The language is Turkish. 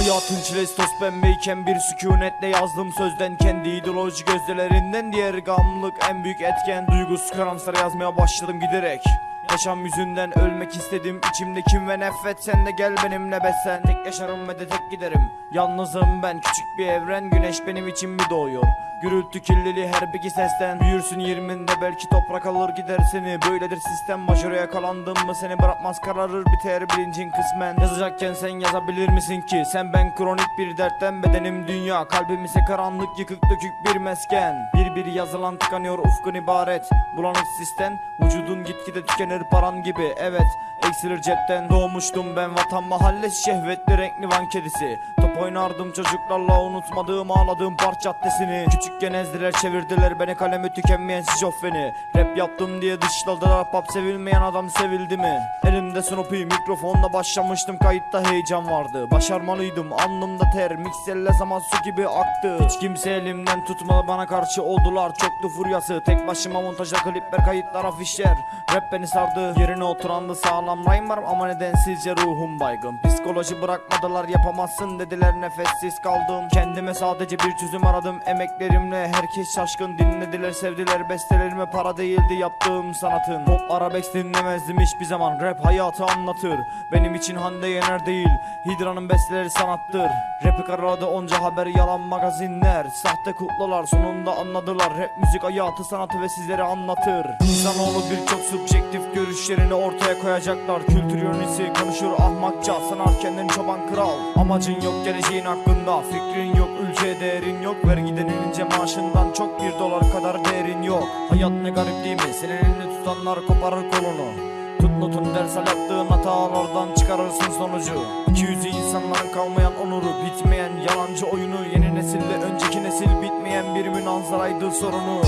Hayatın çilesi toz pembeyken bir sükunetle yazdım sözden. Kendi ideoloji gözlerinden diğer gamlık en büyük etken. Duygusuz karamsar yazmaya başladım giderek Yaşam yüzünden ölmek istedim. İçimde kim ve nefret sen de gel benimle beslen Tek yaşarım ve de tek giderim. Yalnızım ben küçük bir evren. Güneş benim için mi doğuyor. Gürültü kirliliği her bir sesten. Büyürsün yirminde belki toprak alır gider seni. Böyledir sistem başarıya yakalandın mı seni bırakmaz kararır biter bilincin kısmen. Yazacakken sen yazabilir misin ki? Sen ben kronik bir dertten bedenim dünya. Kalbim ise karanlık yıkık dökük bir mesken. Bir bir yazılan tıkanıyor ufkun ibaret. Bulanık sistem vücudun gitgide tükenir paran gibi Evet eksilir cepten. Doğmuştum ben vatan mahalle şehvetli renkli van kedisi. Top oynardım çocuklarla unutmadığım ağladığım park caddesini. Küçükken ezdiler çevirdiler beni kalemi tükenmeyen şizofreni. Rap yaptım diye dışladılar pop sevilmeyen adam sevildi mi? Elimde Snoopy mikrofonla başlamıştım kayıtta heyecan vardı. Başarmalıydım alnımda ter mikselle zaman su gibi aktı. Hiç kimse elimden tutmadı bana karşı oldular çoktu furyası. Tek başıma montajda klipler kayıtlar afişler. Rap beni sardı yerine oturandı sağlam rhyme ama nedensizce ruhum baygın? Psikoloji bırakmadılar yapamazsın dediler. Nefessiz kaldım. Kendime sadece bir çözüm aradım. Emeklerimle Herkes şaşkın. Dinlediler sevdiler. Bestelerime para değildi yaptığım sanatın. Pop arabesk dinlemezdim hiçbir zaman. Rap hayatı anlatır. Benim için Hande Yener değil Hidra'nın besteleri sanattır. Rap'i karaladı onca haber yalan magazinler. Sahte kuklalar sonunda anladılar. Rap müzik hayatı sanatı ve sizlere anlatır. İnsanoğlu birçok subjektif görüşlerini ortaya koyacaklar. Kültür yönlüsü konuşur ahmakça Sanar kendini çoban kral. Amacın yok geleceğin hakkında Fikrin yok ülkeye değerin yok. Vergi denilince maaşından çok bir dolar kadar değerin yok. Hayat ne garip değil mi? Senin elini tutanlar koparır kolunu. Tut notun ders al yaptığın hatalardan çıkarırsın sonucu. İki yüzü insanların kalmayan onuru Bitmeyen yalancı oyunu. Yeni nesille önceki nesil bitmeyen bir münazaraydı sorunu